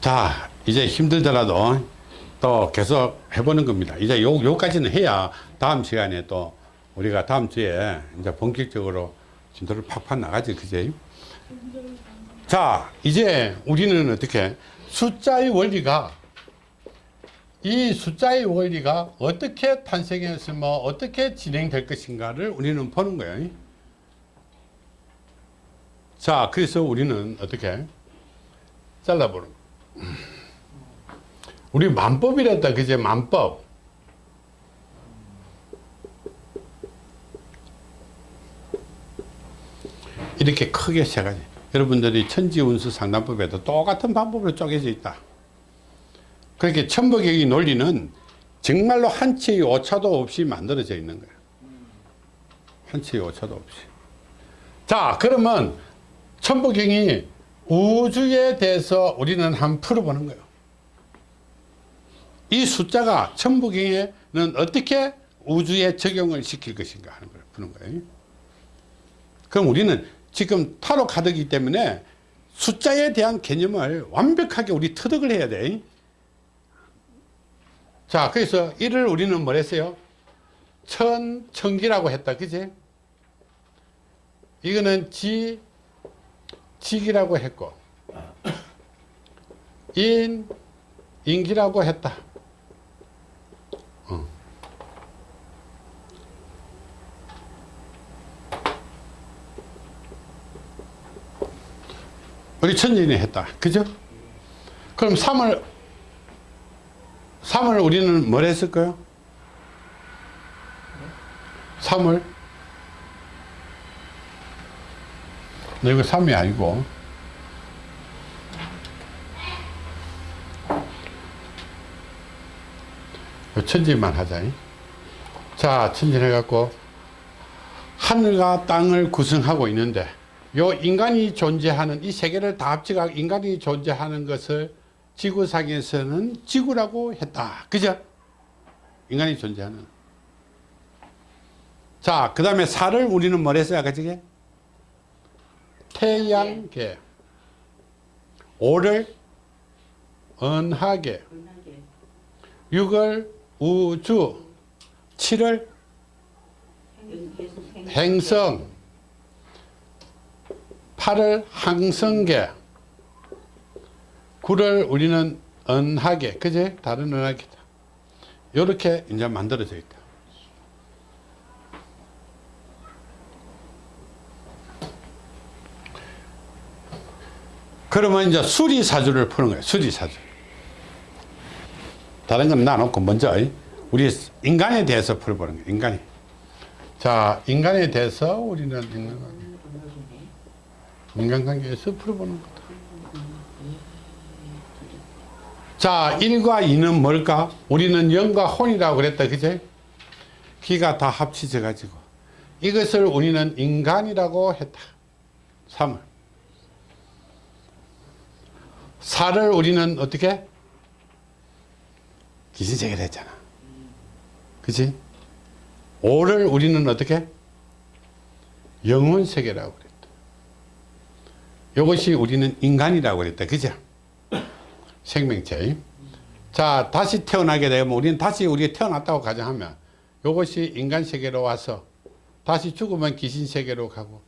자 이제 힘들더라도 또 계속 해보는 겁니다. 이제 요, 요까지는 해야 다음 시간에 또 우리가 다음 주에 이제 본격적으로 진도를 팍팍 나가지 그제? 자 이제 우리는 어떻게 숫자의 원리가 이 숫자의 원리가 어떻게 탄생했으며 어떻게 진행될 것인가를 우리는 보는 거예요. 자 그래서 우리는 어떻게 잘라보는 거 우리 만법이랬다 그제 만법. 이렇게 크게 세 가지. 여러분들이 천지운수 상담법에도 똑같은 방법으로 쪼개져 있다. 그렇게 천부경의 논리는 정말로 한 치의 오차도 없이 만들어져 있는 거야. 한 치의 오차도 없이. 자 그러면 천부경이 우주에 대해서 우리는 한번 풀어보는 거예요 이 숫자가 천부경에는 어떻게 우주에 적용을 시킬 것인가 하는 걸 푸는 거예요 그럼 우리는 지금 타로 카드이기 때문에 숫자에 대한 개념을 완벽하게 우리 터득을 해야 돼. 자, 그래서 이를 우리는 뭘 했어요? 천, 천기라고 했다. 그지? 이거는 지, 직이라고 했고, 인, 인기라고 했다. 어. 우리 천진이 했다. 그죠? 그럼 3을 3을 우리는 뭘 했을까요? 3을 너 이거 3이 아니고 천진만 하자. 자, 천진 해갖고 하늘과 땅을 구성하고 있는데 요 인간이 존재하는 이 세계를 다 합쳐가 인간이 존재하는 것을 지구상에서는 지구라고 했다. 그죠? 인간이 존재하는. 자, 그 다음에 살을 우리는 뭘 했어요? 아까 저게? 태양계. 오를 은하계. 육을 우주. 칠을 행성. 8을 항성계 9를 우리는 은하계 그제 다른 은하계다 이렇게 이제 만들어져 있다 그러면 이제 수리사주를 푸는 거예요 수리사주 다른 건 놔놓고 먼저 우리 인간에 대해서 풀어보는 거예요 인간이 자 인간에 대해서 우리는 인간관계에서 풀어보는 거다. 자, 1과 2는 뭘까? 우리는 영과 혼이라고 그랬다. 그제? 기가 다 합치져 가지고 이것을 우리는 인간이라고 했다. 3을. 4를 우리는 어떻게? 기신세계를 했잖아. 그치? 5를 우리는 어떻게? 영혼세계라고 그래. 이것이 우리는 인간이라고 그랬다. 그죠? 생명체. 자, 다시 태어나게 되면 우리는 다시 우리가 태어났다고 가정하면 이것이 인간 세계로 와서 다시 죽으면 귀신 세계로 가고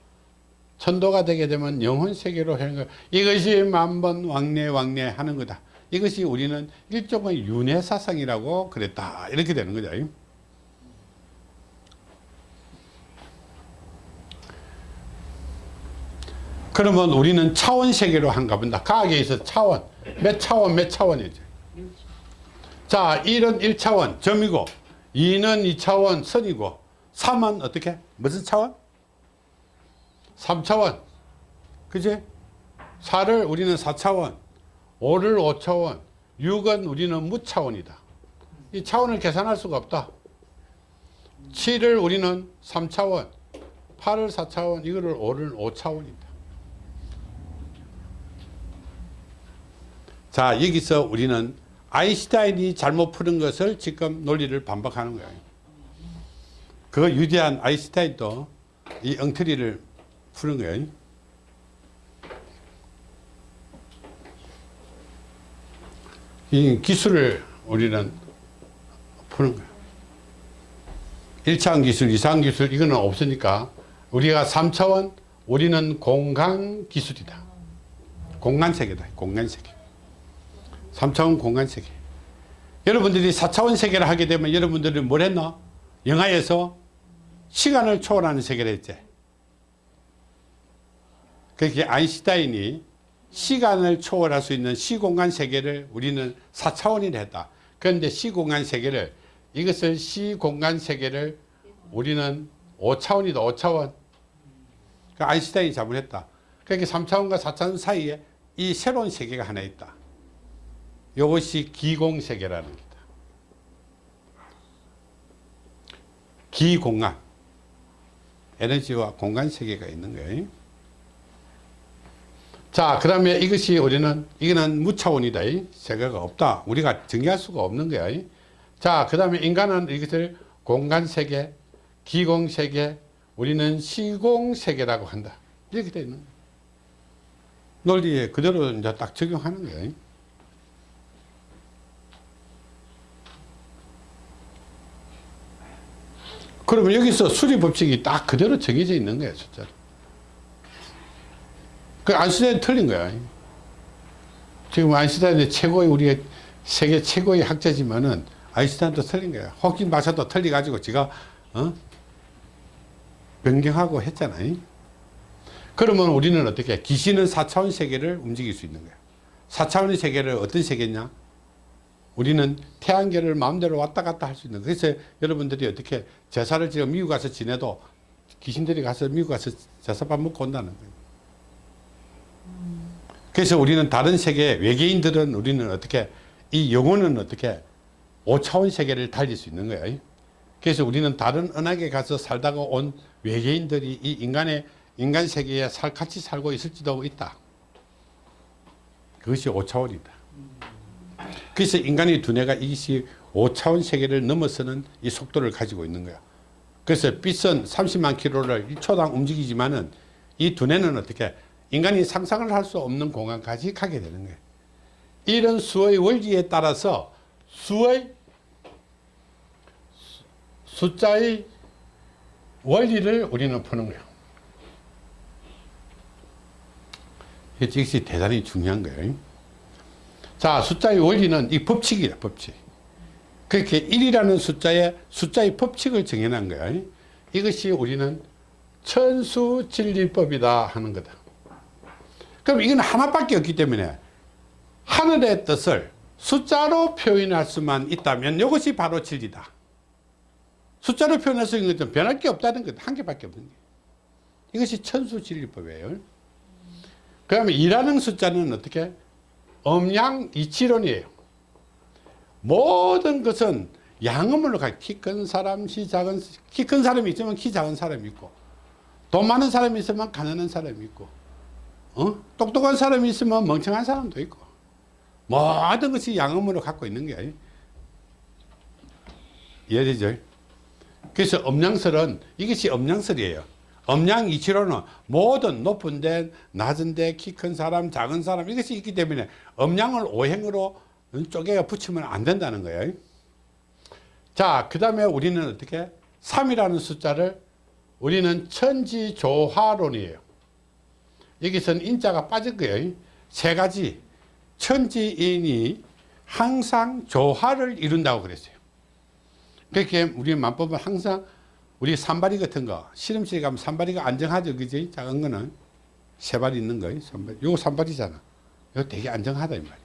천도가 되게 되면 영혼 세계로 하는 거 이것이 만번 왕래 왕래 하는 거다. 이것이 우리는 일종의 윤회 사상이라고 그랬다. 이렇게 되는 거죠. 그러면 우리는 차원 세계로 한가 본다. 과학에 있어 차원. 몇 차원, 몇 차원이죠. 자, 1은 1차원, 점이고, 2는 2차원, 선이고, 3은 어떻게? 무슨 차원? 3차원. 그지? 4를 우리는 4차원, 5를 5차원, 6은 우리는 무차원이다. 이 차원을 계산할 수가 없다. 7을 우리는 3차원, 8을 4차원, 이거를 5를 5차원이다. 자 여기서 우리는 아인슈타인이 잘못 푸는 것을 지금 논리를 반박하는 거예요 그 유대한 아인슈타인도 이 엉터리를 푸는 거예요 이 기술을 우리는 푸는 거야. 1차원 기술, 2차원 기술 이거는 없으니까 우리가 3차원 우리는 공간 기술이다. 공간 세계다. 공간 세계. 3차원 공간 세계. 여러분들이 4차원 세계를 하게 되면 여러분들이 뭘 했나? 영화에서 시간을 초월하는 세계를 했지. 그렇게 아인슈타인이 시간을 초월할 수 있는 시공간 세계를 우리는 4차원이라 했다. 그런데 시공간 세계를 이것을 시공간 세계를 우리는 5차원이다. 5차원. 그 아인슈타인이 자문했다. 그렇게 3차원과 4차원 사이에 이 새로운 세계가 하나 있다. 이것이 기공세계라는 겁니다. 기공간. 에너지와 공간 세계가 있는 거예요. 자, 그 다음에 이것이 우리는, 이거는 무차원이다. 세계가 없다. 우리가 정의할 수가 없는 거야. 자, 그 다음에 인간은 이것을 공간세계, 기공세계, 우리는 시공세계라고 한다. 이렇게 되어 있는. 논리에 그대로 이제 딱 적용하는 거예요. 그러면 여기서 수리 법칙이 딱 그대로 정해져 있는 거예요, 숫자로. 그 아인슈타인 틀린 거야. 지금 아인슈타인이 최고의 우리 세계 최고의 학자지만은 아인슈타인도 틀린 거야. 호킹 박사도 틀려가지고 지가 어? 변경하고 했잖아요. 그러면 우리는 어떻게 귀신은 4차원 세계를 움직일 수 있는 거야. 4차원의 세계를 어떤 세계냐? 우리는 태양계를 마음대로 왔다 갔다 할 수 있는 거야. 그래서 여러분들이 어떻게 제사를 지금 미국 가서 지내도 귀신들이 가서 미국 가서 제사밥 먹고 온다는 거예요. 그래서 우리는 다른 세계 외계인들은 우리는 어떻게 이 영혼은 어떻게 5차원 세계를 달릴 수 있는 거예요. 그래서 우리는 다른 은하계 가서 살다가 온 외계인들이 이 인간의 인간 세계에 살, 같이 살고 있을지도 있다. 그것이 5차원이다. 그래서 인간의 두뇌가 이것이 5차원 세계를 넘어서는 이 속도를 가지고 있는 거야. 그래서 빛은 30만 킬로를 1초당 움직이지만은 이 두뇌는 어떻게 인간이 상상을 할 수 없는 공간까지 가게 되는 거예요. 이런 수의 원리에 따라서 수의 숫자의 원리를 우리는 푸는 거예요. 이것이 대단히 중요한 거예요. 자, 숫자의 원리는 이 법칙이다, 법칙. 그렇게 1이라는 숫자의 숫자의 법칙을 정해놓은 거야. 이것이 우리는 천수진리법이다 하는 거다. 그럼 이건 하나밖에 없기 때문에 하늘의 뜻을 숫자로 표현할 수만 있다면 이것이 바로 진리다. 숫자로 표현할 수 있는 것은 변할 게 없다는 것, 한 개밖에 없는 게. 이것이 천수진리법이에요. 그러면 2라는 숫자는 어떻게? 음양 이치론이에요. 모든 것은 양음으로 가. 키큰 사람, 키 작은, 키 큰 사람이 있으면 키 작은 사람이 있고, 돈 많은 사람이 있으면 가난한 사람이 있고, 어? 똑똑한 사람이 있으면 멍청한 사람도 있고, 모든 것이 양음으로 갖고 있는 게 이해되죠? 그래서 음양설은 이것이 음양설이에요. 음양 이치로는 모든 높은 데, 낮은 데, 키 큰 사람, 작은 사람 이것이 있기 때문에 음양을 오행으로 쪼개가 붙이면 안 된다는 거예요. 자, 그 다음에 우리는 어떻게? 3이라는 숫자를 우리는 천지조화론이에요. 여기서는 인자가 빠질 거예요. 세 가지. 천지인이 항상 조화를 이룬다고 그랬어요. 그렇게 우리 만법은 항상 우리 산발이 같은 거 실험실에 가면 산발이가 안정하죠 그지 작은 거는 세발 있는 거예요 산발 요거 산발이잖아 이거 되게 안정하다 이 말이야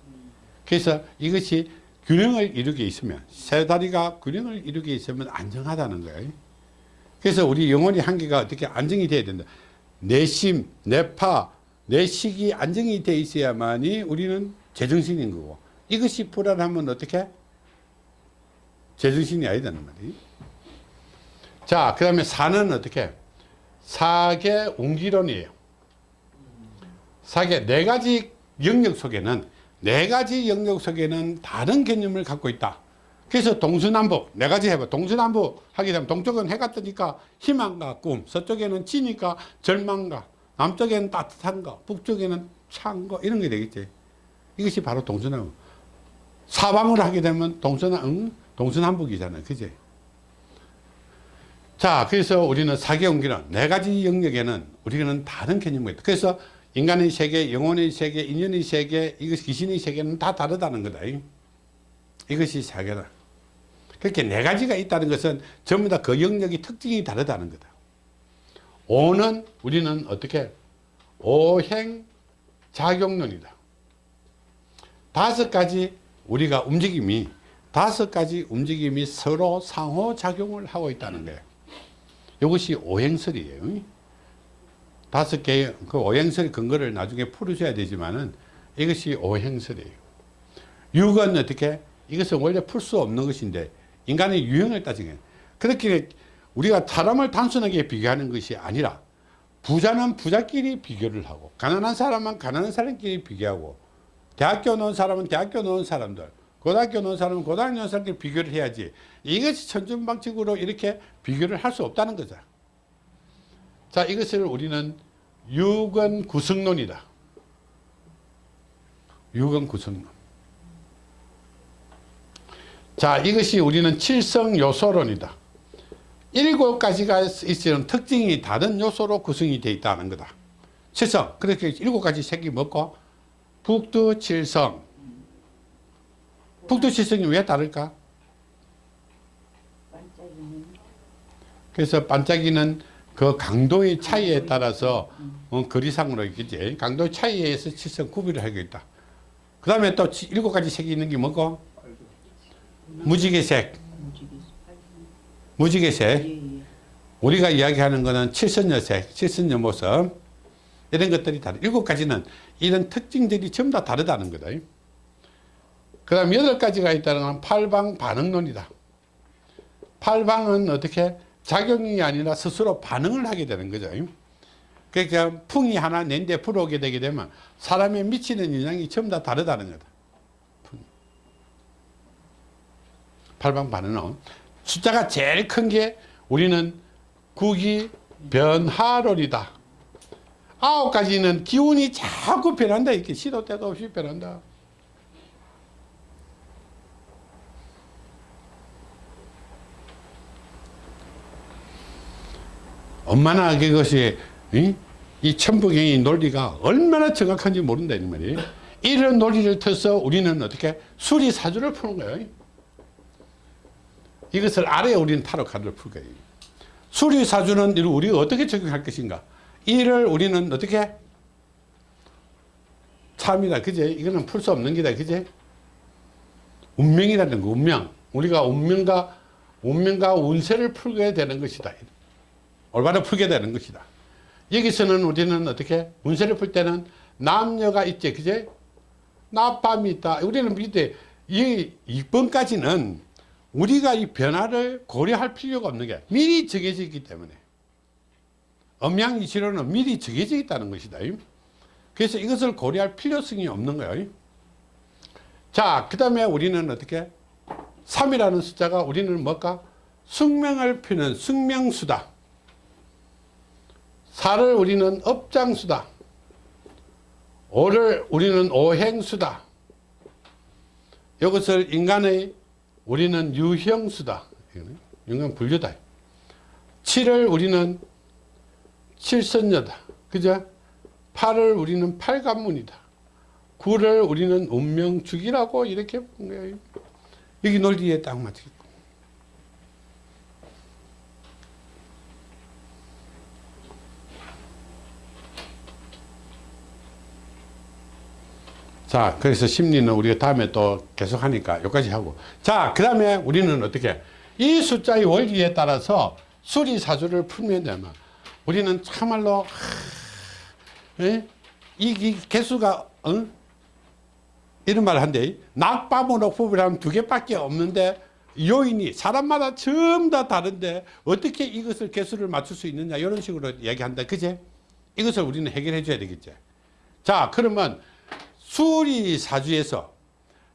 그래서 이것이 균형을 이루게 있으면 세 다리가 균형을 이루게 있으면 안정하다는 거예요 그래서 우리 영혼의 한계가 어떻게 안정이 돼야 된다 내심 내파 내식이 안정이 돼 있어야만이 우리는 제정신인 거고 이것이 불안하면 어떻게 제정신이 아니다는 말이에요 자, 그 다음에 사는 어떻게? 사계 웅기론이에요. 사계 네 가지 영역 속에는 네 가지 영역 속에는 다른 개념을 갖고 있다. 그래서 동서남북 네 가지 해봐. 동서남북 하게 되면 동쪽은 해가 뜨니까 희망과 꿈, 서쪽에는 지니까 절망과, 남쪽에는 따뜻한 거, 북쪽에는 찬 거 이런 게 되겠지. 이것이 바로 동서남북. 사방을 하게 되면 동선, 응? 동서남북이잖아요. 그지? 자, 그래서 우리는 사계운기는 네 가지 영역에는 우리는 다른 개념이 있다. 그래서 인간의 세계, 영혼의 세계, 인연의 세계, 이것 귀신의 세계는 다 다르다는 거다. 이것이 사계다. 그렇게 네 가지가 있다는 것은 전부 다 그 영역이 특징이 다르다는 거다. 오는 우리는 어떻게 오행 작용론이다. 다섯 가지 우리가 움직임이 다섯 가지 움직임이 서로 상호작용을 하고 있다는 거예요. 이것이 오행설이에요. 다섯 개의 그 오행설 근거를 나중에 풀으셔야 되지만은 이것이 오행설이에요. 육은 어떻게? 이것은 원래 풀 수 없는 것인데 인간의 유형을 따지게 그렇게 우리가 사람을 단순하게 비교하는 것이 아니라 부자는 부자끼리 비교를 하고 가난한 사람은 가난한 사람끼리 비교하고 대학교 나온 사람은 대학교 나온 사람들 고등학교 나온 사람은 고등학교 나온 사람끼리 비교를 해야지. 이것이 천준방식으로 이렇게 비교를 할 수 없다는 거죠. 자 이것을 우리는 유근 구성론이다. 유근 구성론 자 이것이 우리는 칠성 요소론이다. 일곱 가지가 있는 특징이 다른 요소로 구성이 되어 있다는 거다. 칠성. 그렇게 일곱 가지 색이 먹고 북두 칠성. 북두 칠성이 왜 다를까? 그래서 반짝이는 그 강도의 차이에 따라서 어, 거리상으로 있겠지 강도의 차이에 의해서 칠성 구비를 하고 있다. 그 다음에 또 치- 일곱 가지 색이 있는 게 뭐고 무지개색. 무지개색. 우리가 이야기하는 거는 칠선여색 칠선여 모습. 이런 것들이 다르. 일곱 가지는 이런 특징들이 전부 다 다르다는 거다. 그 다음 여덟 가지가 있다는 건 팔방 반응론이다. 팔방은 어떻게? 작용이 아니라 스스로 반응을 하게 되는 거죠. 그러니까 풍이 하나 낸데 불어오게 되게 되면 사람에 미치는 영향이 전부 다 다르다는 거다 팔방 반응은 숫자가 제일 큰 게 우리는 구기 변화론이다. 아홉 가지는 기운이 자꾸 변한다. 이렇게 시도 때도 없이 변한다. 얼마나 그것이 이, 이 천부경의 논리가 얼마나 정확한지 모른다 이런 논리를 터서 우리는 어떻게 수리사주를 푸는 거예요 이것을 알아야 우리는 타로 카드를 풀 거예요. 수리사주는 우리가 어떻게 적용할 것인가? 이를 우리는 어떻게? 참이다. 그제? 이거는 풀 수 없는 게다. 그제? 운명이라는 거 운명. 우리가 운명과 운명과 운세를 풀게 되는 것이다. 올바로 풀게 되는 것이다. 여기서는 우리는 어떻게? 운세를 풀 때는 남녀가 있지. 그제? 낮밤이 있다. 우리는 밑에 이 2번까지는 우리가 이 변화를 고려할 필요가 없는 게 미리 정해져 있기 때문에. 음양이치로는 미리 정해져 있다는 것이다. 그래서 이것을 고려할 필요성이 없는 거예요 자그 다음에 우리는 어떻게? 3이라는 숫자가 우리는 뭘까? 숙명을 피는 숙명수다. 4를 우리는 업장수다. 5를 우리는 오행수다. 이것을 인간의 우리는 유형수다. 인간 분류다. 7을 우리는 칠선녀다. 그죠? 8을 우리는 팔관문이다. 9를 우리는 운명축이라고 이렇게 여기 논리에 딱 맞겠 자 그래서 심리는 우리가 다음에 또 계속 하니까 여기까지 하고. 자그 다음에 우리는 어떻게? 이 숫자의 원리에 따라서 수리사주를 풀면 되면 우리는 참말로? 이, 이 개수가 어? 이런 말을 한대. 낙밤으로 구별하면 두 개밖에 없는데 요인이 사람마다 전부 다 다른데 어떻게 이것을 개수를 맞출 수 있느냐 이런 식으로 얘기한다. 그제? 이것을 우리는 해결해 줘야 되겠지. 자 그러면 수리사주에서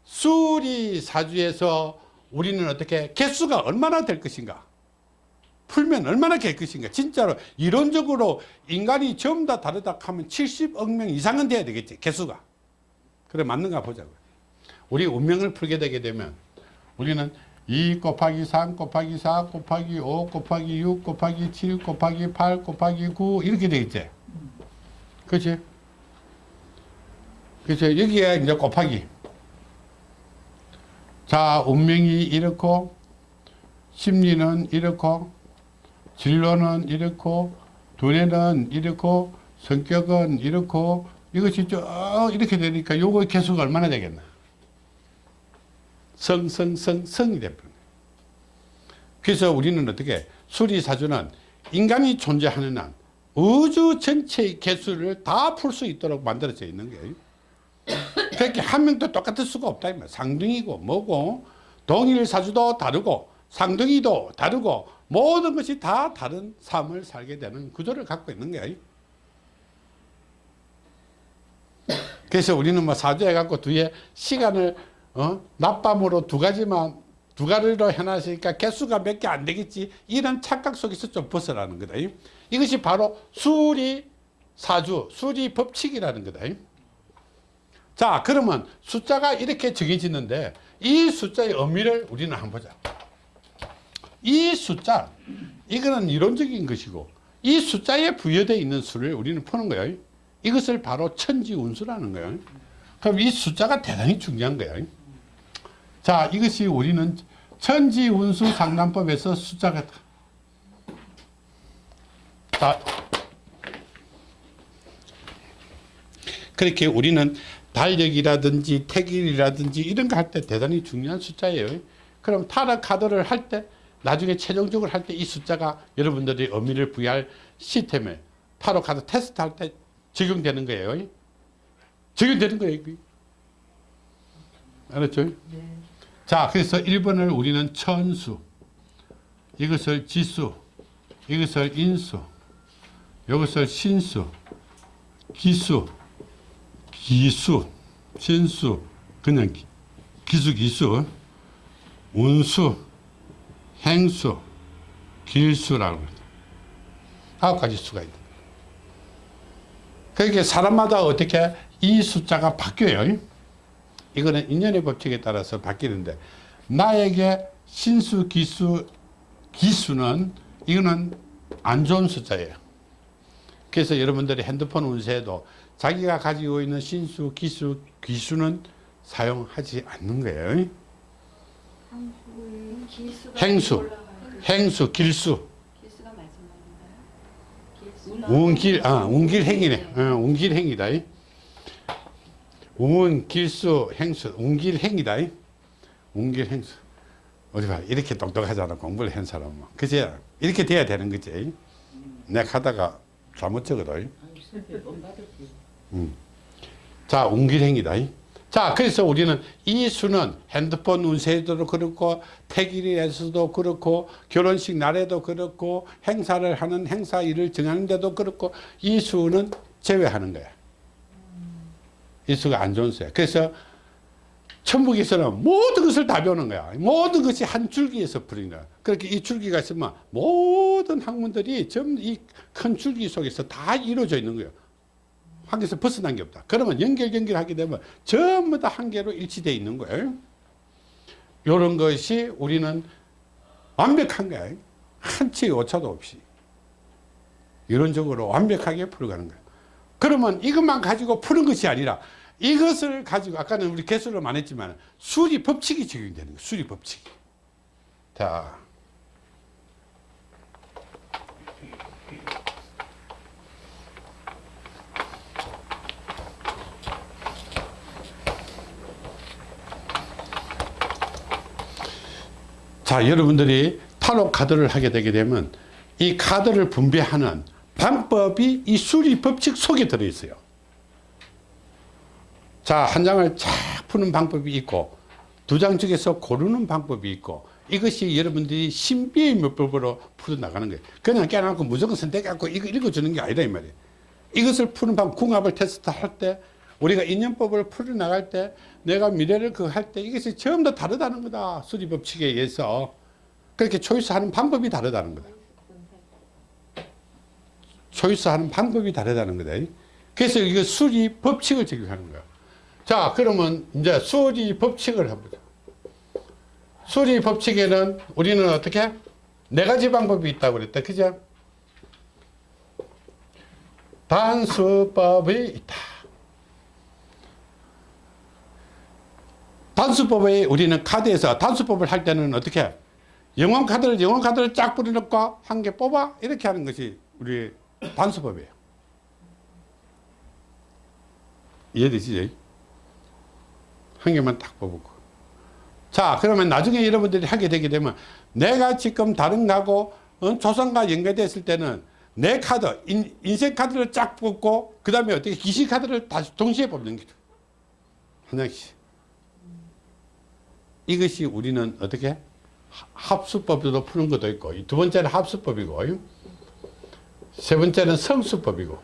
수리사주에서 우리는 어떻게 개수가 얼마나 될 것인가 풀면 얼마나 될 것인가 진짜로 이론적으로 인간이 전부 다 다르다 하면 70억 명 이상은 돼야 되겠지 개수가 그래 맞는가 보자고요 우리 운명을 풀게 되게 되면 우리는 2 곱하기 3 곱하기 4 곱하기 5 곱하기 6 곱하기 7 곱하기 8 곱하기 9 이렇게 되겠지. 그렇지? 그렇죠. 여기에 이제 곱하기. 자, 운명이 이렇고, 심리는 이렇고, 진로는 이렇고, 두뇌는 이렇고, 성격은 이렇고, 이것이 쭉 이렇게 되니까 요거 개수가 얼마나 되겠나? 성, 성, 성, 성이 되버려. 그래서 우리는 어떻게, 수리사주는 인간이 존재하는 한 우주 전체의 개수를 다 풀 수 있도록 만들어져 있는 거예요. 그렇게 한 명도 똑같을 수가 없다. 상등이고 뭐고 동일 사주도 다르고 상등이도 다르고 모든 것이 다 다른 삶을 살게 되는 구조를 갖고 있는 거야. 그래서 우리는 뭐 사주해 갖고 뒤에 시간을 어? 낮밤으로 두 가지만 두 가지로 해놨으니까 개수가 몇 개 안 되겠지 이런 착각 속에서 좀 벗어나는 거다. 이것이 바로 수리 사주, 수리 법칙이라는 거다. 자 그러면 숫자가 이렇게 정해지는데 이 숫자의 의미를 우리는 한번 보자. 이 숫자 이거는 이론적인 것이고 이 숫자에 부여되어 있는 수를 우리는 푸는 거예요 이것을 바로 천지운수라는 거예요 그럼 이 숫자가 대단히 중요한 거예요 자 이것이 우리는 천지운수 상담법에서 숫자가 자 그렇게 우리는 달력이라든지 택일이라든지 이런 거 할 때 대단히 중요한 숫자예요. 그럼 타락 카드를 할 때 나중에 최종적으로 할 때 이 숫자가 여러분들이 의미를 부여할 시스템에 타로 카드 테스트 할 때 적용되는 거예요. 적용되는 거예요. 알았죠? 네. 자, 그래서 1번을 우리는 천수, 이것을 지수, 이것을 인수, 이것을 신수, 기수, 기수, 신수, 그냥 기수, 기수, 운수, 행수, 길수라고. 아홉 가지 수가 있다. 그러니까 사람마다 어떻게 이 숫자가 바뀌어요. 이거는 인연의 법칙에 따라서 바뀌는데 나에게 신수, 기수, 기수는 이거는 안 좋은 숫자예요. 그래서 여러분들이 핸드폰 운세에도 자기가 가지고 있는 신수, 기수, 기수는 사용하지 않는 거예요. 행수, 행수, 길수. 운길, 아, 운길 행이네. 어, 운길 행이다. 운, 길수, 행수, 운길 행이다. 운길 행수. 어디 봐. 이렇게 똑똑하잖아. 공부를 한 사람은. 그치? 이렇게 돼야 되는 거지. 내가 하다가 잘못 적어도. 음. 자, 운길행이다. 자, 그래서 우리는 이 수는 핸드폰 운세에도 그렇고, 태길에서도 그렇고, 결혼식 날에도 그렇고, 행사를 하는 행사 일을 정하는데도 그렇고, 이 수는 제외하는 거야. 이 수가 안 좋은 수야. 그래서 천북에서는 모든 것을 다 배우는 거야. 모든 것이 한 줄기에서 풀린 거야. 그렇게 이 줄기가 있으면 모 든 학문들이 전부 이큰 줄기 속에서 다 이루어져 있는 거예요. 한계에서 벗어난 게 없다. 그러면 연결 연결하게 되면 전부 다 한계로 일치되어 있는 거예요. 이런 것이 우리는 완벽한 거야. 한치의 오차도 없이. 이론적으로 완벽하게 풀어가는 거야. 그러면 이것만 가지고 푸는 것이 아니라 이것을 가지고 아까는 우리 개수를 많이 했지만 수리 법칙이 적용되는 거야. 수리 법칙. 자. 자 여러분들이 타로 카드를 하게 되게 되면 이 카드를 분배하는 방법이 이 수리 법칙 속에 들어있어요. 자한 장을 쫙 푸는 방법이 있고 두 장 중에서 고르는 방법이 있고 이것이 여러분들이 신비의 물법으로 풀어나가는 거예요. 그냥 깨놓고 무조건 선택하고 이거 읽어주는 게 아니다 이 말이에요. 이것을 푸는 방법 궁합을 테스트 할 때 우리가 인연법을 풀어나갈 때 내가 미래를 그 할 때 이것이 전부 다 다르다는 거다. 수리법칙에 의해서. 그렇게 초이스하는 방법이 다르다는 거다. 초이스하는 방법이 다르다는 거다. 그래서 이거 수리 법칙을 적용하는 거야. 자 그러면 이제 수리 법칙을 해보자 수리 법칙에는 우리는 어떻게 네 가지 방법이 있다고 그랬다 그죠 단수법이 있다 단수법에 우리는 카드에서 단수법을 할 때는 어떻게 영원 카드를 영원 카드를 쫙 뿌려놓고 한 개 뽑아? 이렇게 하는 것이 우리 단수법이에요. 이해되시죠? 한 개만 딱 뽑고. 자 그러면 나중에 여러분들이 하게 되게 되면 내가 지금 다른 가고 어, 조선과 연계됐을 때는 내 카드 인, 인생 카드를 쫙 뽑고 그 다음에 어떻게 기시 카드를 다시 동시에 뽑는 거죠. 한 장씩 이것이 우리는 어떻게 합수법으로 푸는 것도 있고 두 번째는 합수법이고 세 번째는 성수법이고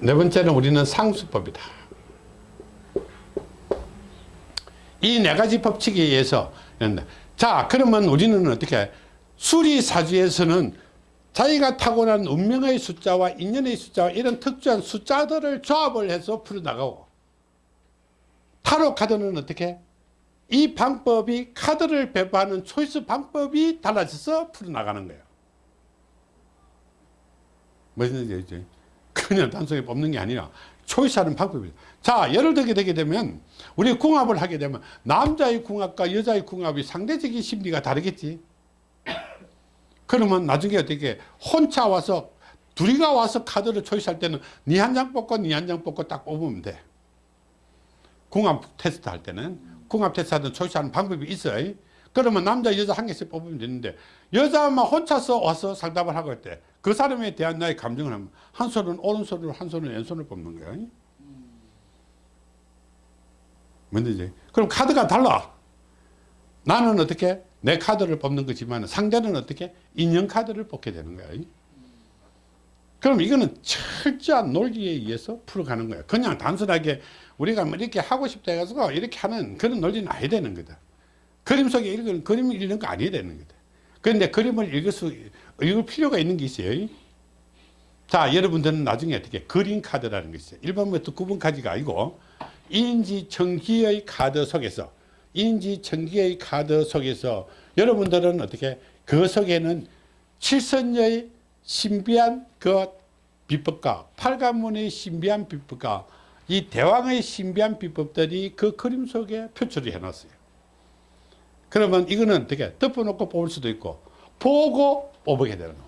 네 번째는 우리는 상수법이다. 이 네 가지 법칙에 의해서 자 그러면 우리는 어떻게 수리사주에서는 자기가 타고난 운명의 숫자와 인연의 숫자와 이런 특수한 숫자들을 조합을 해서 풀어나가고 타로 카드는 어떻게? 이 방법이 카드를 배부하는 초이스 방법이 달라져서 풀어나가는 거예요. 무슨 얘기죠 그냥 단순히 뽑는 게 아니라 초이스하는 방법이에요. 자 예를 들게 되게 되면 우리 궁합을 하게 되면 남자의 궁합과 여자의 궁합이 상대적인 심리가 다르겠지. 그러면 나중에 어떻게 혼자 와서 둘이가 와서 카드를 초이스할 때는 니한장 뽑고 니한장 뽑고 딱 뽑으면 돼 궁합 테스트 할 때는 궁합 테스트 하는 초이스하는 방법이 있어요. 그러면 남자 여자 한 개씩 뽑으면 되는데 여자만 혼자서 와서 상담을 하고 할때 그 사람에 대한 나의 감정을 하면 한 손은 오른손으로 한 손은 왼손을 뽑는 거야. 뭔지 그럼 카드가 달라. 나는 어떻게? 내 카드를 뽑는 거지만 상대는 어떻게? 인형 카드를 뽑게 되는 거야 그럼 이거는 철저한 논리에 의해서 풀어가는 거야. 그냥 단순하게 우리가 뭐 이렇게 하고 싶다 해가지고 이렇게 하는 그런 논리는 아니 되는 거다. 그림 속에 읽는 그림을 읽는 거 아니야 되는 거다. 그런데 그림을 읽을 수 읽을 필요가 있는 게 있어요. 자 여러분들은 나중에 어떻게 그림 카드라는 게 있어요. 1번부터 9번까지가 아니고 인지청기의 카드 속에서 인지청기의 카드 속에서 여러분들은 어떻게 그 속에는 칠선녀의 신비한 그 비법과 팔관문의 신비한 비법과 이 대왕의 신비한 비법들이 그 그림 속에 표출을 해놨어요. 그러면 이거는 어떻게 덮어놓고 뽑을 수도 있고 보고 뽑게 되는 거.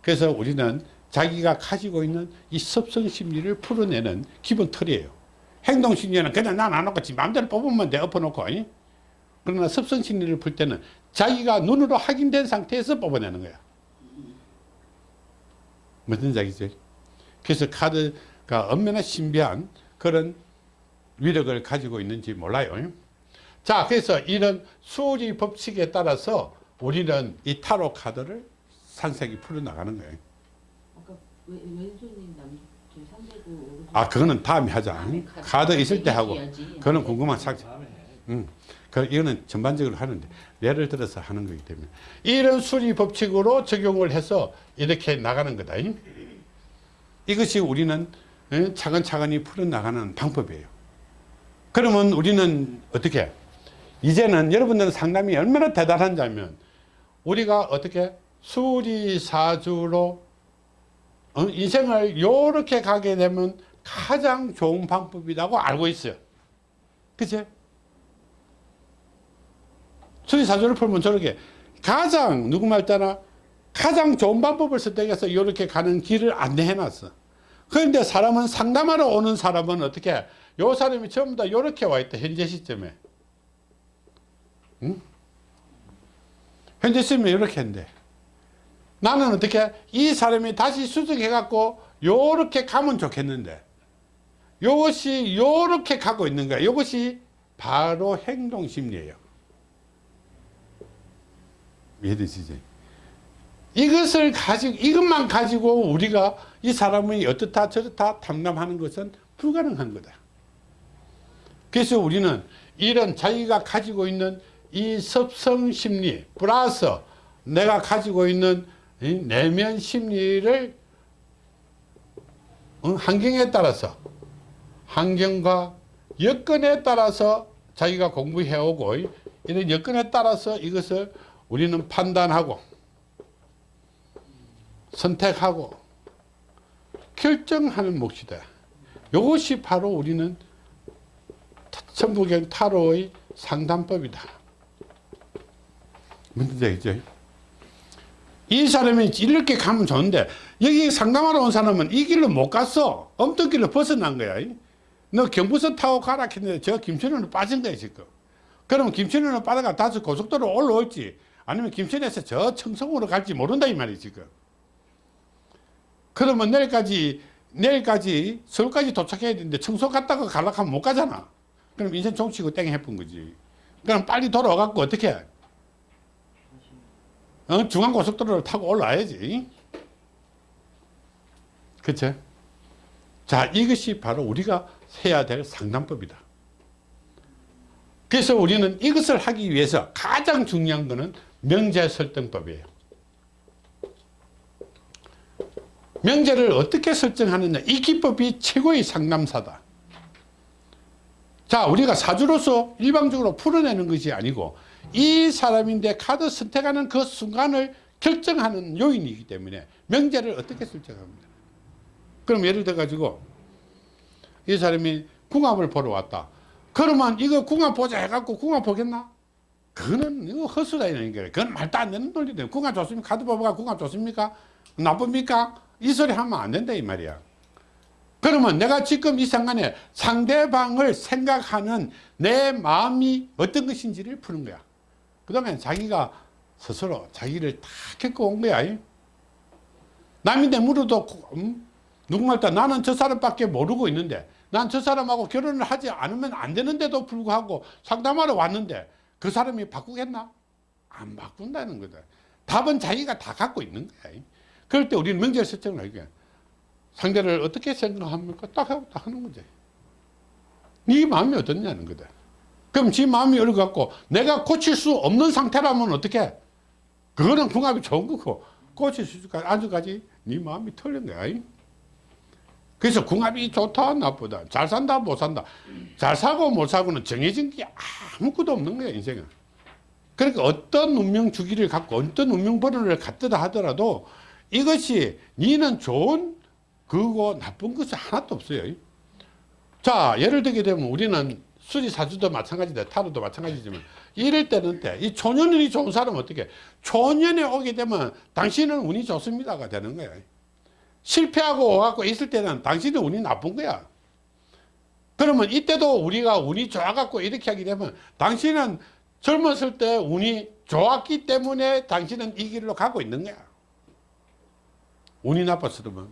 그래서 우리는 자기가 가지고 있는 이 섭성 심리를 풀어내는 기본 틀이에요. 행동 심리는 그냥 난 안 놓고 지 마음대로 뽑으면 돼 엎어놓고 그러나 섭성 심리를 풀 때는 자기가 눈으로 확인된 상태에서 뽑아내는 거야. 무슨 얘기죠? 그래서 카드가 얼마나 신비한 그런 위력을 가지고 있는지 몰라요. 자, 그래서 이런 수리 법칙에 따라서 우리는 이 타로 카드를 산색이 풀어나가는 거예요. 아까 왼손이 남 상대고 아, 그거는 다음에 하자. 다음에 카드. 카드 있을 때 하고. 얘기해야지. 그거는 궁금한 사실. 응. 그, 이거는 전반적으로 하는데, 예를 들어서 하는 거기 때문에. 이런 수리 법칙으로 적용을 해서 이렇게 나가는 거다. 이것이 우리는 예, 차근차근히 풀어나가는 방법이에요. 그러면 우리는 어떻게? 이제는 여러분들은 상담이 얼마나 대단한지 알면, 우리가 어떻게 수리사주로 어? 인생을 이렇게 가게 되면 가장 좋은 방법이라고 알고 있어요. 그치? 수리사주를 풀면 저렇게 가장 누구 말따나 가장 좋은 방법을 선택해서 이렇게 가는 길을 안내해 놨어. 그런데 사람은 상담하러 오는 사람은 어떻게 요 사람이 전부 다 이렇게 와 있다 현재 시점에. 응? 현재 시점에 이렇게 한대 나는 어떻게 이 사람이 다시 수정해 갖고 요렇게 가면 좋겠는데. 요것이 요렇게 가고 있는 거야. 요것이 바로 행동심리예요 이해되시죠 이것을 가지고 이것만 가지고 우리가 이 사람이 어떻다 저렇다 탐담하는 것은 불가능한 거다. 그래서 우리는 이런 자기가 가지고 있는 이 섭성 심리 플러스 내가 가지고 있는 이 내면 심리를 어, 환경에 따라서 환경과 여건에 따라서 자기가 공부해오고 이런 여건에 따라서 이것을 우리는 판단하고 선택하고 결정하는 몫이다. 이것이 바로 우리는 천부경 타로의 상담법이다. 얘기죠? 이 사람이 이렇게 가면 좋은데 여기 상담하러 온 사람은 이 길로 못 갔어. 엄떡길로 벗어난 거야. 너 경부선 타고 가라 했는데 저 김천으로 빠진 거야 지금. 그러면 김천으로 빠져가 다시 고속도로 올라올지 아니면 김천에서 저 청송으로 갈지 모른다 이 말이 지금. 그러면 내일까지 내일까지 서울까지 도착해야 되는데 청소 갔다가 가려고 하면 못 가잖아. 그럼 인생 종치고 땡 해본 거지. 그럼 빨리 돌아와갖고 어떻게 해? 어? 중앙고속도로를 타고 올라와야지. 그쵸? 자, 이것이 바로 우리가 해야 될 상담법이다. 그래서 우리는 이것을 하기 위해서 가장 중요한 것은 명제 설정법이에요. 명제를 어떻게 설정하느냐. 이 기법이 최고의 상담사다. 자, 우리가 사주로서 일방적으로 풀어내는 것이 아니고 이 사람인데 카드 선택하는 그 순간을 결정하는 요인이기 때문에 명제를 어떻게 설정합니다. 그럼 예를 들어 가지고 이 사람이 궁합을 보러 왔다. 그러면 이거 궁합 보자 해갖고 궁합 보겠나? 그거는 이거 이런 거예요. 그건 말도 안 되는 논리다. 궁합 좋습니까? 카드 뽑아가 궁합 좋습니까? 나쁩니까? 이 소리 하면 안 된다 이 말이야. 그러면 내가 지금 이 순간에 상대방을 생각하는 내 마음이 어떤 것인지를 푸는 거야. 그 다음에 자기가 스스로 자기를 다 겪어온 거야. 남인데 물어도 음? 누구말따 나는 저 사람밖에 모르고 있는데 난 저 사람하고 결혼을 하지 않으면 안 되는데도 불구하고 상담하러 왔는데 그 사람이 바꾸겠나? 안 바꾼다는 거다. 답은 자기가 다 갖고 있는 거야. 그럴 때 우리는 명절 설정을 하게 상대를 어떻게 생각합니까? 딱 하고 딱 하는 거지. 네 마음이 어떻냐는 거다. 그럼 지 마음이 어려갖고 내가 고칠 수 없는 상태라면 어떻게? 그거는 궁합이 좋은 거고 고칠 수 있을까? 아직까지 네 마음이 틀린 거야. 그래서 궁합이 좋다 나쁘다. 잘 산다 못 산다. 잘 사고 못 사고는 정해진 게 아무것도 없는 거야 인생은. 그러니까 어떤 운명 주기를 갖고 어떤 운명 번호를 갖다 하더라도 이것이 니는 좋은 그거 나쁜 것이 하나도 없어요. 자 예를 들게 되면 우리는 수리사주도 마찬가지다 타로도 마찬가지지만 이럴 때는 때 이 초년운이 좋은 사람은 어떻게? 초년에 오게 되면 당신은 운이 좋습니다가 되는 거야 실패하고 와갖고 있을 때는 당신의 운이 나쁜 거야. 그러면 이때도 우리가 운이 좋아갖고 이렇게 하게 되면 당신은 젊었을 때 운이 좋았기 때문에 당신은 이 길로 가고 있는 거야. 운이 나빴으면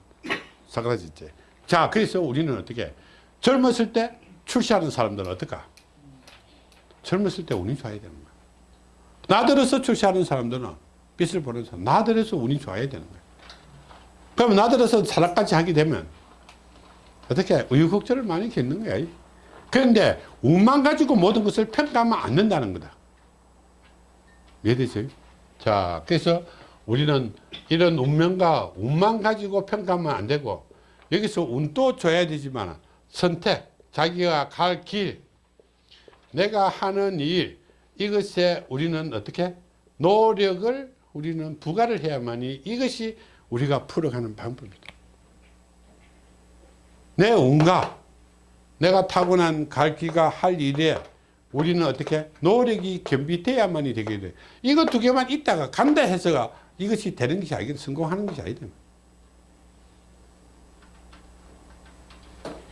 사그라졌지. 자, 그래서 우리는 어떻게 젊었을 때 출시하는 사람들은 어떨까? 젊었을 때 운이 좋아야 되는 거야. 나들어서 출시하는 사람들은 빛을 보는 사람, 나들어서 운이 좋아야 되는 거야. 그러면 나들어서 사락까지 하게 되면 어떻게 우유곡절을 많이 겪는 거야. 그런데 운만 가지고 모든 것을 평가하면 안 된다는 거다. 이해되죠? 자, 그래서 우리는 이런 운명과 운만 가지고 평가하면 안 되고 여기서 운도 줘야 되지만 선택, 자기가 갈 길, 내가 하는 일 이것에 우리는 어떻게 노력을 우리는 부과를 해야만이 이것이 우리가 풀어가는 방법이다. 내 운과 내가 타고난 갈기가 할 일에 우리는 어떻게 노력이 겸비돼야만이 되게 돼. 이거 두 개만 있다가 간다 해서가 이것이 되는 것이 아니고 성공하는 것이 아니다.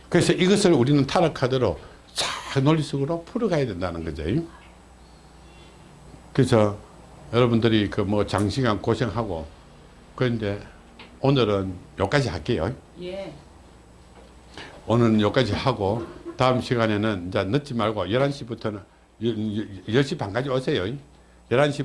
그래서 이것을 우리는 타락 카드로 잘 논리 속으로 풀어가야 된다는 거죠. 그래서 여러분들이 그 뭐 장시간 고생하고 그런데 오늘은 여기까지 할게요. 예. 오늘은 여기까지 하고 다음 시간에는 이제 늦지 말고 11시부터는 10시 반까지 오세요. 11시